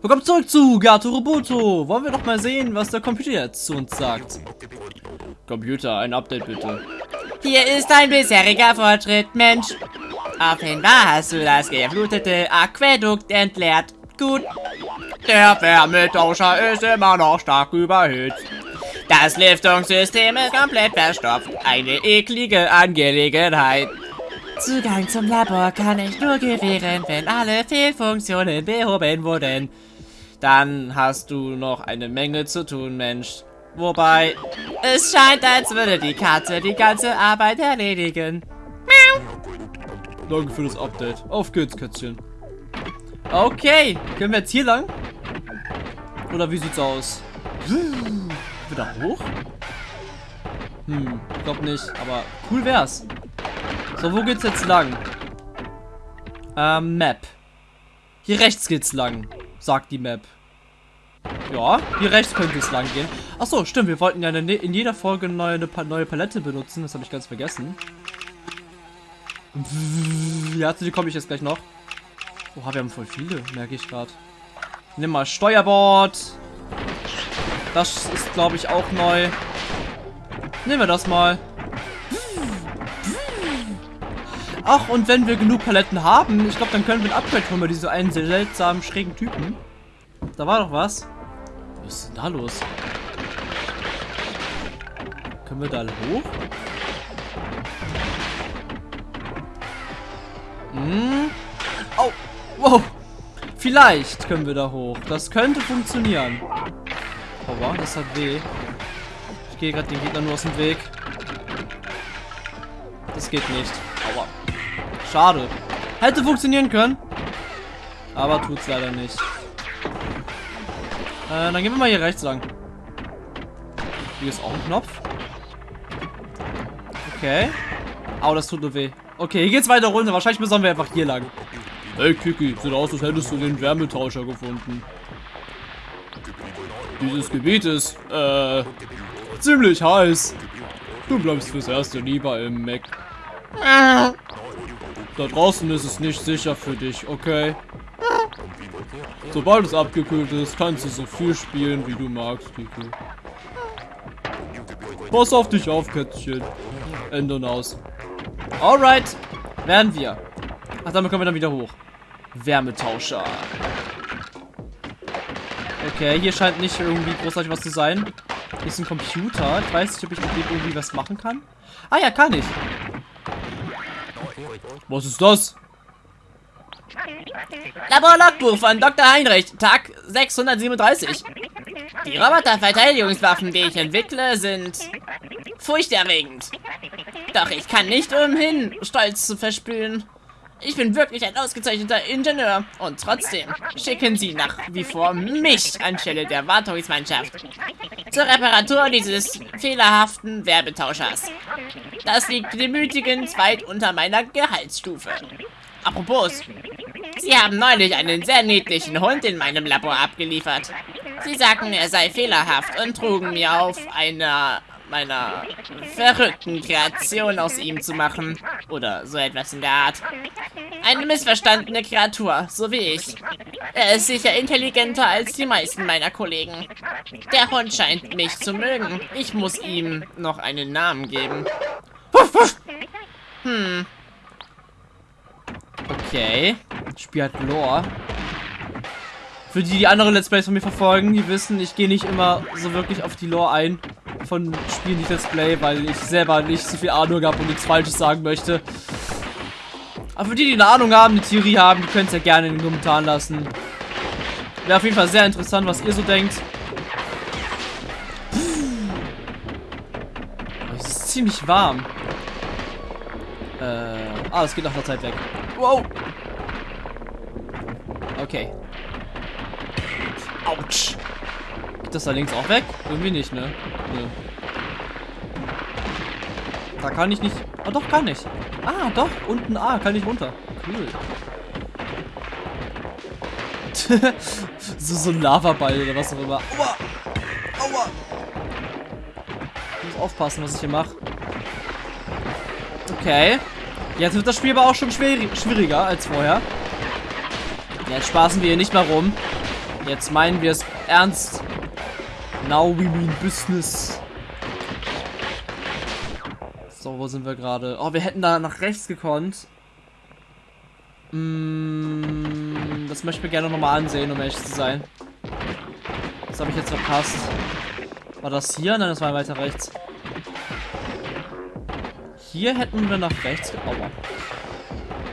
Willkommen zurück zu Gato Roboto. Wollen wir doch mal sehen, was der Computer jetzt zu uns sagt. Computer, ein Update bitte. Hier ist ein bisheriger Fortschritt, Mensch. Offenbar hast du das geflutete Aquädukt entleert. Gut. Der Wärmetauscher ist immer noch stark überhitzt. Das Lüftungssystem ist komplett verstopft. Eine eklige Angelegenheit. Zugang zum Labor kann ich nur gewähren, wenn alle Fehlfunktionen behoben wurden. Dann hast du noch eine Menge zu tun, Mensch. Wobei, es scheint, als würde die Katze die ganze Arbeit erledigen. Danke für das Update. Auf geht's, Kätzchen. Okay, können wir jetzt hier lang? Oder wie sieht's aus? Wieder hoch? Hm, ich glaub nicht, aber cool wär's. So, wo geht's jetzt lang? Ähm, Map. Hier rechts geht's lang, sagt die Map. Ja, hier rechts könnte es lang gehen. Achso, stimmt, wir wollten ja in jeder Folge eine neue, eine neue Palette benutzen. Das habe ich ganz vergessen. Ja, zu die komme ich jetzt gleich noch. Oha, wir haben voll viele, merke ich gerade. Nimm mal Steuerbord. Das ist, glaube ich, auch neu. Nehmen wir das mal. Ach, und wenn wir genug Paletten haben, ich glaube, dann können wir ein Upgrade holen bei diese einen seltsamen, schrägen Typen. Da war doch was. Was ist denn da los? Können wir da hoch? Hm. Oh. Wow. Vielleicht können wir da hoch. Das könnte funktionieren. Aua, das hat weh. Ich gehe gerade den Gegner nur aus dem Weg. Das geht nicht. Schade. Hätte funktionieren können. Aber tut's leider nicht. Äh, dann gehen wir mal hier rechts lang. Hier ist auch ein Knopf. Okay. Au, das tut nur weh. Okay, hier geht's weiter runter. Wahrscheinlich müssen wir einfach hier lang. Hey Kiki, sieht aus, als hättest du den Wärmetauscher gefunden. Dieses Gebiet ist, äh, ziemlich heiß. Du bleibst fürs Erste lieber im Mac. Da draußen ist es nicht sicher für dich, okay? Sobald es abgekühlt ist, kannst du so viel spielen, wie du magst, Kiki. Pass auf dich auf, Kätzchen. Ändern aus. Alright. Werden wir. Ach, damit kommen wir dann wieder hoch. Wärmetauscher. Okay, hier scheint nicht irgendwie großartig was zu sein. Hier ist ein Computer. Ich weiß nicht, ob ich mit dem irgendwie was machen kann. Ah ja, kann ich. Was ist das? Laborlogbuch von Dr. Heinrich, Tag 637. Die Roboterverteidigungswaffen, die ich entwickle, sind furchterregend. Doch ich kann nicht umhin, Stolz zu verspüren. Ich bin wirklich ein ausgezeichneter Ingenieur und trotzdem schicken Sie nach wie vor mich anstelle der Wartungsmannschaft zur Reparatur dieses fehlerhaften Werbetauschers. Das liegt demütigend weit unter meiner Gehaltsstufe. Apropos, Sie haben neulich einen sehr niedlichen Hund in meinem Labor abgeliefert. Sie sagten, er sei fehlerhaft und trugen mir auf, einer meiner verrückten Kreation aus ihm zu machen. Oder so etwas in der Art. Eine missverstandene Kreatur, so wie ich. Er ist sicher intelligenter als die meisten meiner Kollegen. Der Hund scheint mich zu mögen. Ich muss ihm noch einen Namen geben. Hm. Okay. Spiel hat Lore. Für die, die andere Let's Plays von mir verfolgen, die wissen, ich gehe nicht immer so wirklich auf die Lore ein von Spielen, die Let's Play, weil ich selber nicht so viel Ahnung habe und nichts Falsches sagen möchte. Aber für die, die eine Ahnung haben, eine Theorie haben, die können es ja gerne in den Kommentaren lassen. Wäre auf jeden Fall sehr interessant, was ihr so denkt. Es ist ziemlich warm. Äh, ah, das geht nach der Zeit weg. Wow. Okay. Autsch. Geht das da links auch weg? Irgendwie nicht, ne? Nö. Da kann ich nicht... Ah, doch, kann ich. Ah, doch. Unten A, kann ich runter. Cool. so, so ein Lavaball oder was auch immer. Aua! Aua! Ich muss aufpassen, was ich hier mache. Okay. Jetzt wird das Spiel aber auch schon schwieriger als vorher. Jetzt spaßen wir hier nicht mehr rum. Jetzt meinen wir es ernst. Now we mean business. So, wo sind wir gerade? Oh, wir hätten da nach rechts gekonnt. Mm, das möchte ich mir gerne nochmal ansehen, um ehrlich zu sein. Das habe ich jetzt verpasst. War das hier? Nein, das war weiter rechts. Hier hätten wir nach rechts. Aua.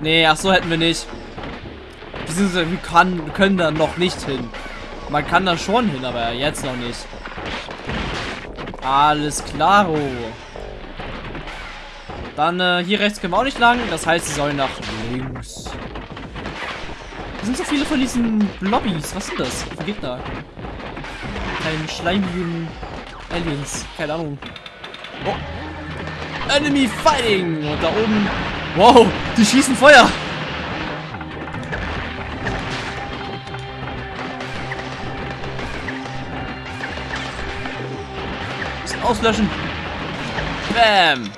Nee, ach so hätten wir nicht. Beziehungsweise wir, kann, wir können da noch nicht hin. Man kann da schon hin, aber jetzt noch nicht. Alles klaro. Dann äh, hier rechts können wir auch nicht lang. Das heißt, sie sollen nach links. Es sind so viele von diesen Blobbys. Was sind das für Gegner? Kein schleimigen Aliens. Keine Ahnung. Oh. Enemy Fighting! Und da oben... Wow, die schießen Feuer! Auslöschen! Bam!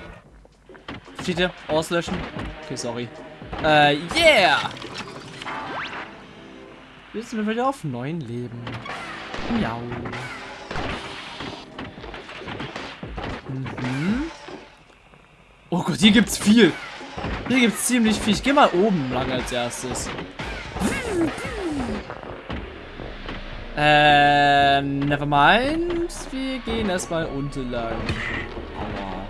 Steht hier? Auslöschen? Okay, sorry. Äh, yeah! Jetzt sind wir wieder auf neun Leben. Miau. Mhm. Oh Gott, hier gibt's viel. Hier gibt's ziemlich viel. Ich geh mal oben lang als erstes. Ähm, never mind. Wir gehen erstmal unten lang. Aua.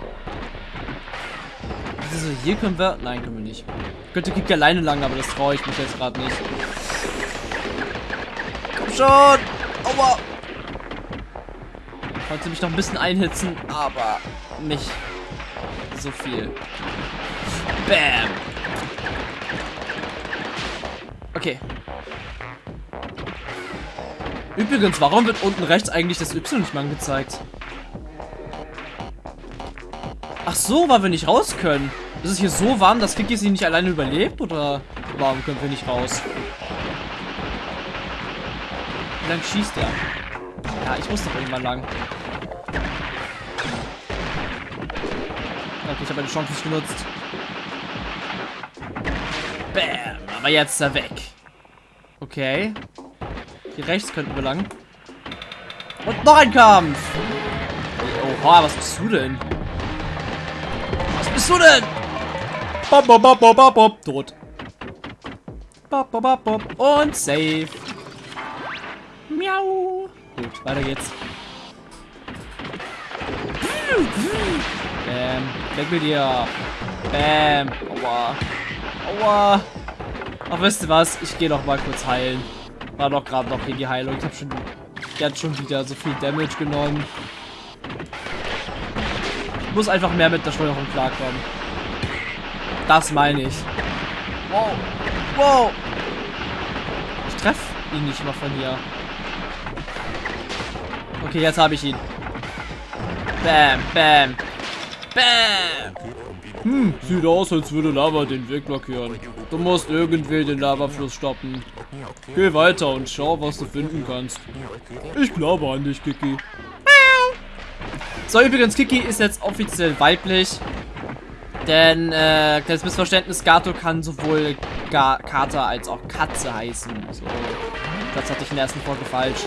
Also hier können wir... Nein, können wir nicht. Ich könnte Kick alleine lang, aber das traue ich mich jetzt gerade nicht. Komm schon! Aua! Wollte mich noch ein bisschen einhitzen, aber nicht so viel. Bam! Okay. Übrigens, warum wird unten rechts eigentlich das Y nicht mal angezeigt? Ach so, weil wir nicht raus können. Ist es hier so warm, dass Kiki sie nicht alleine überlebt? Oder warum können wir nicht raus? Wie lang schießt er? Ja, ich muss doch irgendwann lang. Okay, ich habe meine Chance nicht genutzt. Bam, aber jetzt ist er weg. Okay. Hier rechts könnten wir lang. Und noch ein Kampf! Oha, was bist du denn? Was bist du denn? Bop, bop, bop, bop, bop. Tot. Bop, bop, bop, bop. Und safe. Miau. Gut, weiter geht's. Bam. Weg mit dir. Bam. Aua. Aua. Ach, wisst ihr was? Ich gehe noch mal kurz heilen. War doch gerade noch hier die Heilung. Ich habe schon jetzt schon wieder so viel Damage genommen. Ich muss einfach mehr mit der Steuerung klarkommen. Das meine ich. Wow. Wow. Ich treffe ihn nicht mal von hier. Okay, jetzt habe ich ihn. Bam, bam, bam. Hm, sieht aus, als würde Lava den Weg blockieren. Du musst irgendwie den Lavafluss stoppen. Geh weiter und schau, was du finden kannst. Ich glaube an dich, Kiki. So, übrigens, Kiki ist jetzt offiziell weiblich. Denn, äh, kleines Missverständnis, Gato kann sowohl Ga Kater als auch Katze heißen. So, das hatte ich in der ersten Folge falsch.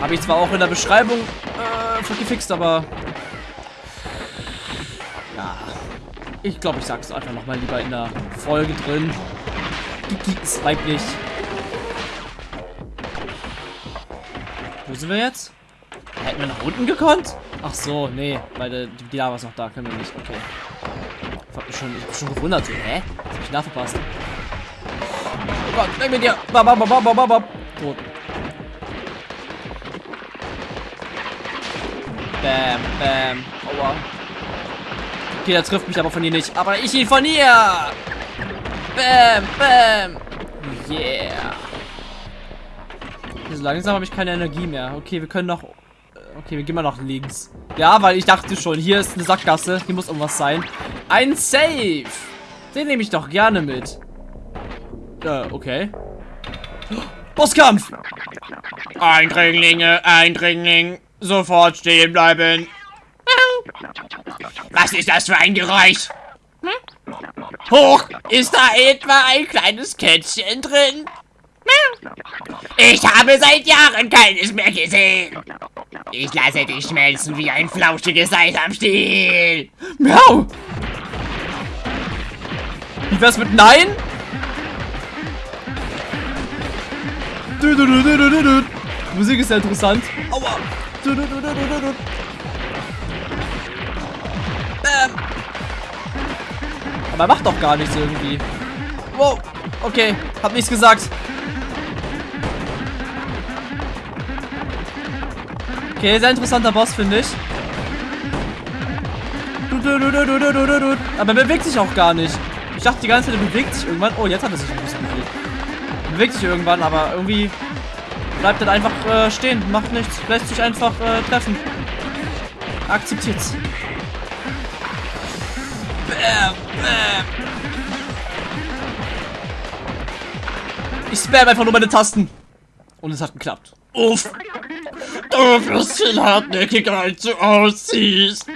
Habe ich zwar auch in der Beschreibung äh, gefixt, aber... ich glaube, ich sage es einfach nochmal lieber in der Folge drin. Kiki ist weiblich. Wo sind wir jetzt? Hätten wir nach unten gekonnt? Ach so, nee, weil die, die Lava ist noch da, können wir nicht. Okay. Ich hab mich schon, ich hab schon gewundert, so, hä? Was hab ich da verpasst? Oh Gott, weg mit dir! Bam, bam, bam, bam, bam, bam. Tot. Bam, bam. Aua. Okay, der trifft mich aber von hier nicht. Aber ich ihn von hier! Bam, bam. Yeah. So langsam habe ich keine Energie mehr. Okay, wir können noch... Okay, wir gehen mal nach links. Ja, weil ich dachte schon, hier ist eine Sackgasse. Hier muss irgendwas sein. Ein Safe. Den nehme ich doch gerne mit. Äh, okay. Bosskampf! Eindringlinge, Eindringling. Sofort stehen bleiben. Was ist das für ein Geräusch? Hoch! Ist da etwa ein kleines Kätzchen drin? Ich habe seit Jahren keines mehr gesehen. Ich lasse dich schmelzen wie ein flauschiges Eis am Stiel. Miau! Wie wär's mit Nein? Du, du, du. Musik ist ja interessant. Aua! Aber er macht doch gar nichts irgendwie. Wow! Okay, hab nichts gesagt. Okay, sehr interessanter Boss, finde ich. Aber er bewegt sich auch gar nicht. Ich dachte die ganze Zeit, er bewegt sich irgendwann. Oh, jetzt hat er sich ein bisschen bewegt. Bewegt sich irgendwann, aber irgendwie bleibt er einfach äh, stehen. Macht nichts. Lässt sich einfach äh, treffen. Akzeptiert's. Bam. Ich spam einfach nur meine Tasten. Und es hat geklappt. Uff. Du wirst viel hartnäckiger, als du aussiehst.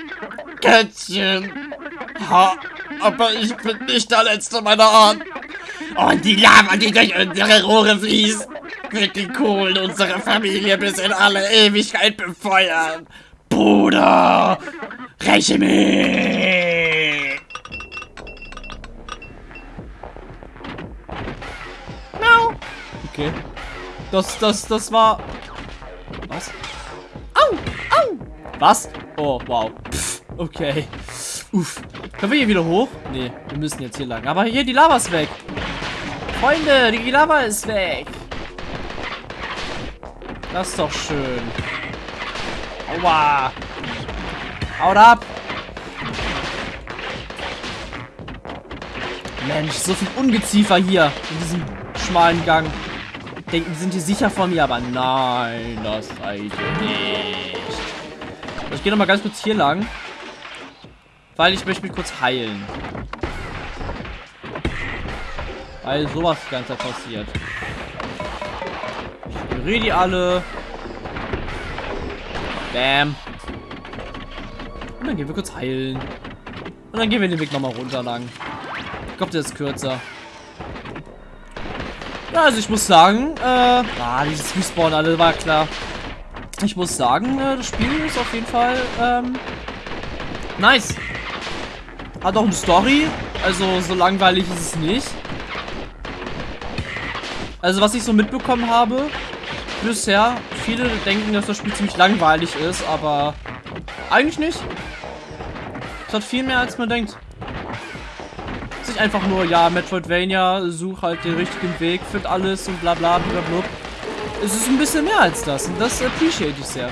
Kätzchen. Ha, aber ich bin nicht der Letzte meiner Art. Und die Lava, die durch unsere Rohre fließt, wird die Kohlen unserer Familie bis in alle Ewigkeit befeuern. Bruder, räche mich. Okay. Das, das, das war... Was? Au! Au! Was? Oh, wow. Pff, okay. Uff. Können wir hier wieder hoch? Nee, wir müssen jetzt hier lang. Aber hier, die Lava ist weg. Freunde, die Lava ist weg. Das ist doch schön. Aua. Haut ab. Mensch, so viel Ungeziefer hier in diesem schmalen Gang. Denken, sind hier sicher vor mir, aber nein, das seid ihr nicht. Ich gehe noch mal ganz kurz hier lang. Weil ich möchte mich kurz heilen. Weil sowas die ganze Zeit passiert. Ich ignoriere die alle. Bam. Und dann gehen wir kurz heilen. Und dann gehen wir den Weg nochmal runter lang. Ich glaube, der ist kürzer. Also ich muss sagen, äh, ah, dieses Respawn alle war klar. Ich muss sagen, äh, das Spiel ist auf jeden Fall, ähm, nice. Hat auch eine Story, also so langweilig ist es nicht. Also was ich so mitbekommen habe, bisher, viele denken, dass das Spiel ziemlich langweilig ist, aber eigentlich nicht. Es hat viel mehr, als man denkt nicht einfach nur, ja, Metroidvania, such halt den richtigen Weg, find alles und bla bla bla bla. Es ist ein bisschen mehr als das und das appreciate ich sehr.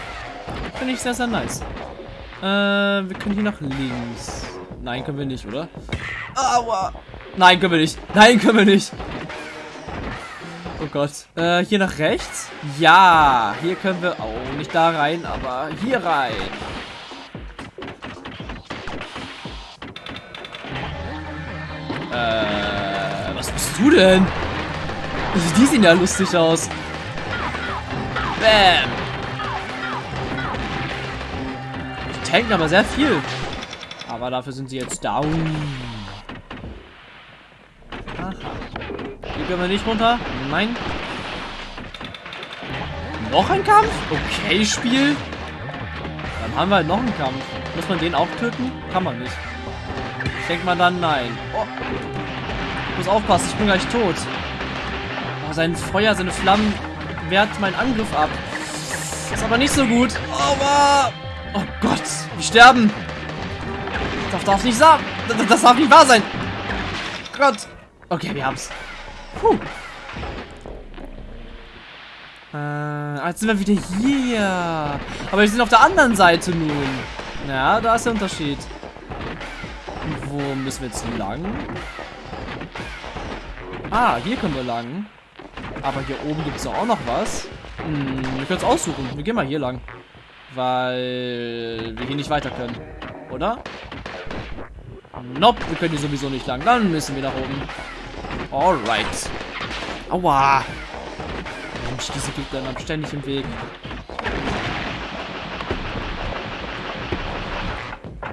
Finde ich sehr, sehr nice. Äh, wir können hier nach links. Nein, können wir nicht, oder? Aua. Nein, können wir nicht. Nein, können wir nicht. Oh Gott. Äh, hier nach rechts? Ja, hier können wir auch oh, nicht da rein, aber hier rein. Äh, was bist du denn? Die sehen ja lustig aus. Bam. Die tanken aber sehr viel. Aber dafür sind sie jetzt down. Aha. Hier können wir nicht runter. Nein. Noch ein Kampf? Okay, Spiel. Dann haben wir halt noch einen Kampf. Muss man den auch töten? Kann man nicht. Denkt man dann, nein. Oh. Ich muss aufpassen, ich bin gleich tot. Oh, sein Feuer, seine Flammen wehrt meinen Angriff ab. Ist aber nicht so gut. Aber... Oh Gott, wir sterben. Das darf nicht sein. Das, das darf nicht wahr sein. Gott. Okay, wir haben's. Puh. Äh, jetzt sind wir wieder hier. Aber wir sind auf der anderen Seite nun. Ja, da ist der Unterschied. Wo müssen wir jetzt lang? Ah, hier können wir lang. Aber hier oben gibt es auch noch was. Hm, wir können es aussuchen. Wir gehen mal hier lang. Weil wir hier nicht weiter können. Oder? Nope, wir können hier sowieso nicht lang. Dann müssen wir nach oben. Alright. Aua. Mensch, diese Gegner haben ständig im Weg.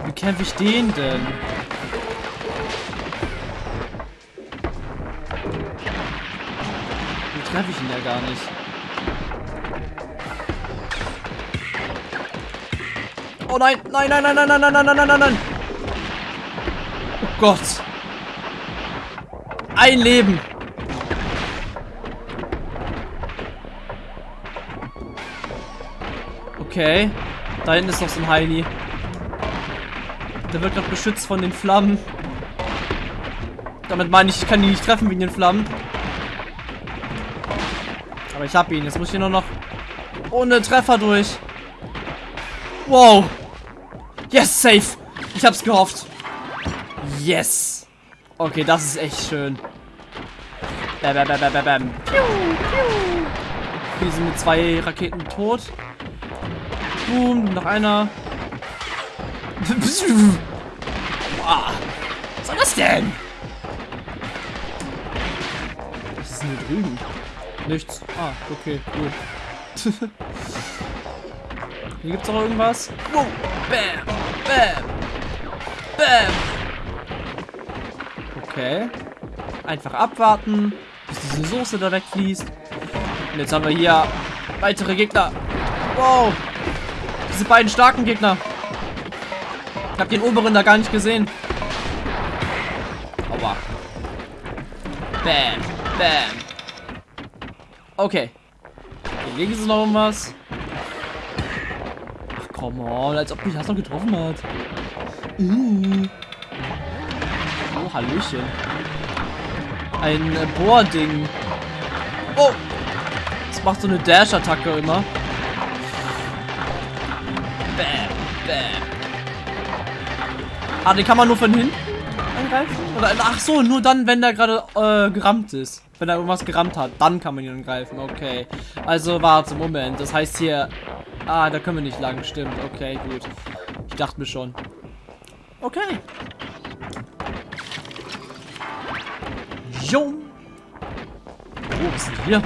Wie kämpfe ich den denn? Treffe ich ihn ja gar nicht. Oh nein, nein, nein, nein, nein, nein, nein, nein, nein, nein, nein. Oh Gott. Ein Leben. Okay. Da hinten ist noch so ein Heini. Der wird noch beschützt von den Flammen. Damit meine ich, ich kann ihn nicht treffen wegen den Flammen. Aber ich habe ihn. Jetzt muss ich hier nur noch ohne Treffer durch. Wow. Yes, safe. Ich hab's gehofft. Yes. Okay, das ist echt schön. Bam, bam, bam, bam, bam. Wir sind mit zwei Raketen tot. Boom, noch einer. Boah. Was soll das denn? Was ist denn hier drüben? Nichts. Ah, okay, gut. Hier gibt's noch irgendwas. Wow. Bam. Bam. Bam. Okay. Einfach abwarten, bis diese Soße da wegfließt. Und jetzt haben wir hier weitere Gegner. Wow. Diese beiden starken Gegner. Ich habe den oberen da gar nicht gesehen. Aua. Bam. Bam. Okay. Hier links ist noch irgendwas. Ach, komm on. Als ob mich das noch getroffen hat. Uh. Oh, Hallöchen. Ein äh, Bohrding. Oh. Das macht so eine Dash-Attacke immer. Bam, bam. Ah, den kann man nur von hinten angreifen? Oder, ach so, nur dann, wenn der gerade äh, gerammt ist. Wenn er irgendwas gerammt hat, dann kann man ihn angreifen. Okay. Also, warte, Moment. Das heißt hier... Ah, da können wir nicht lang. Stimmt. Okay, gut. Ich dachte mir schon. Okay. Jo. Oh, was ist denn hier?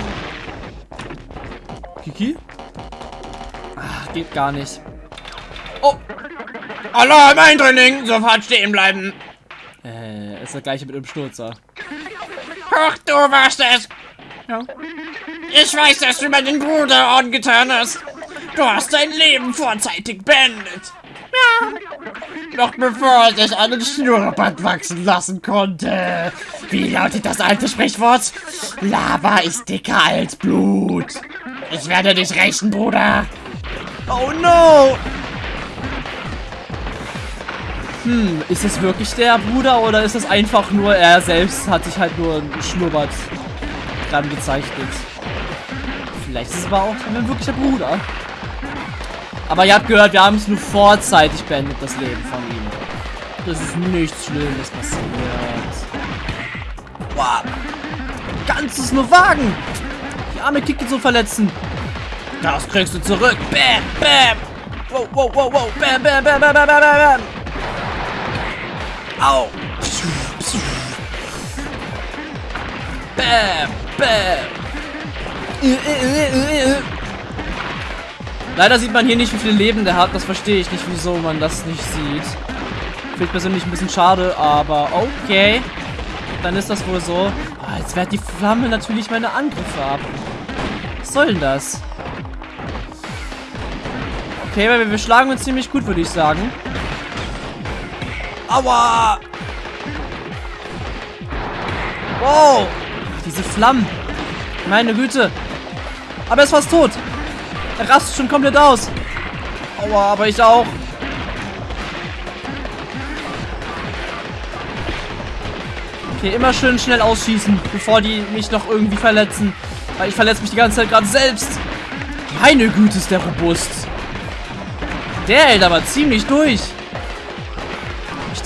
Kiki? Ah, geht gar nicht. Oh! Alarm, Eindringling! Sofort stehen bleiben! Äh, ist der gleiche mit dem Stürzer. Ach, du warst es! Ja. Ich weiß, dass du meinen Bruder angetan hast. Du hast dein Leben vorzeitig beendet. Ja. Noch bevor er sich einen Schnurrbart wachsen lassen konnte. Wie lautet das alte Sprichwort? Lava ist dicker als Blut. Ich werde dich rächen, Bruder. Oh no! Hm, ist es wirklich der Bruder oder ist es einfach nur er selbst hat sich halt nur ein Schnurrbart dran gezeichnet? Vielleicht ist es aber auch ein wirklicher Bruder. Aber ihr habt gehört, wir haben es nur vorzeitig beendet, das Leben von ihm. Das ist nichts Schlimmes passiert. Wow. Ganzes nur Wagen. Die arme Kiki zu verletzen. Das kriegst du zurück. Bam, bam. Wow, wow, wow, wow. Bam, bam, bam, bam, bam, bam, bam. Au. Bam, bam. Leider sieht man hier nicht, wie viele Leben der hat. Das verstehe ich nicht, wieso man das nicht sieht. Finde ich persönlich ein bisschen schade, aber okay. Dann ist das wohl so. Ah, jetzt wehrt die Flamme natürlich meine Angriffe ab. Was soll denn das? Okay, weil wir schlagen uns ziemlich gut, würde ich sagen. Aua! Wow! Diese Flammen. Meine Güte. Aber er ist fast tot. Er rastet schon komplett aus. Aua, aber ich auch. Okay, immer schön schnell ausschießen, bevor die mich noch irgendwie verletzen. Weil ich verletze mich die ganze Zeit gerade selbst. Meine Güte, ist der robust. Der hält aber ziemlich durch.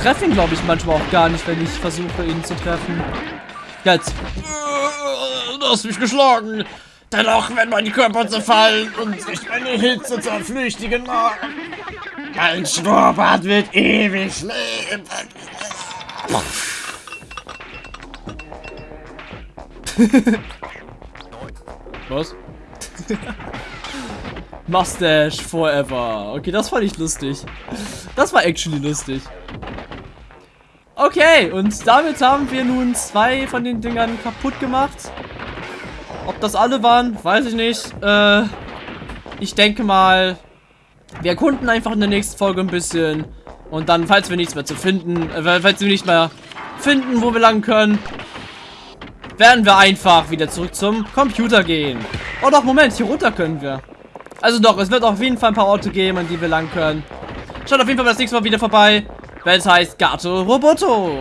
Treffe ihn, glaube ich, manchmal auch gar nicht, wenn ich versuche, ihn zu treffen. Jetzt. Du hast mich geschlagen. Dennoch, wenn meine Körper zerfallen und sich eine Hitze zerflüchtigen mag. Mein Schnurrbart wird ewig leben. Was? Mustache forever. Okay, das fand ich lustig. Das war actually lustig. Okay, und damit haben wir nun zwei von den Dingern kaputt gemacht. Ob das alle waren, weiß ich nicht. Äh, ich denke mal, wir erkunden einfach in der nächsten Folge ein bisschen. Und dann, falls wir nichts mehr zu finden, äh, falls wir nicht mehr finden, wo wir lang können, werden wir einfach wieder zurück zum Computer gehen. Oh doch, Moment, hier runter können wir. Also doch, es wird auf jeden Fall ein paar Orte geben, an die wir lang können. Schaut auf jeden Fall das nächste Mal wieder vorbei, es heißt Gato Roboto.